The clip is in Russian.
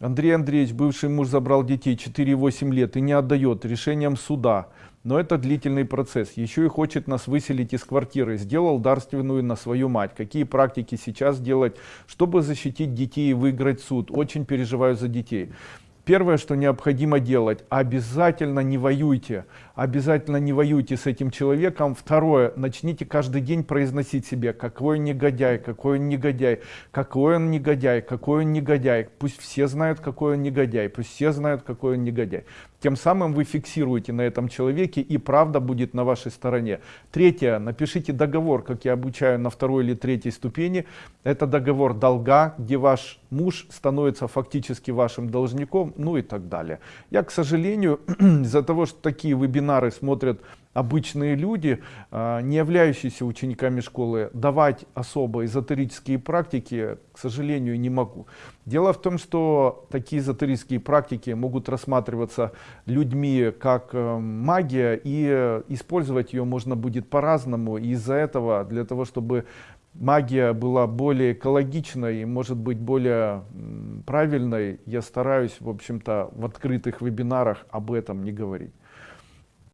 Андрей Андреевич, бывший муж, забрал детей 4-8 лет и не отдает решением суда. Но это длительный процесс. Еще и хочет нас выселить из квартиры. Сделал дарственную на свою мать. Какие практики сейчас делать, чтобы защитить детей и выиграть суд? Очень переживаю за детей. Первое, что необходимо делать, обязательно не воюйте. Обязательно не воюйте с этим человеком. Второе, начните каждый день произносить себе, какой он негодяй, какой он негодяй, какой он негодяй, какой он негодяй. Пусть все знают, какой он негодяй, пусть все знают, какой он негодяй. Тем самым вы фиксируете на этом человеке и правда будет на вашей стороне. Третье, напишите договор, как я обучаю на второй или третьей ступени. Это договор долга, где ваш муж становится фактически вашим должником, ну и так далее. Я, к сожалению, из-за того, что такие вебинары смотрят обычные люди, а, не являющиеся учениками школы, давать особо эзотерические практики, к сожалению, не могу. Дело в том, что такие эзотерические практики могут рассматриваться людьми как э, магия, и использовать ее можно будет по-разному. Из-за этого, для того, чтобы магия была более экологичной и может быть более правильной, я стараюсь, в общем-то, в открытых вебинарах об этом не говорить.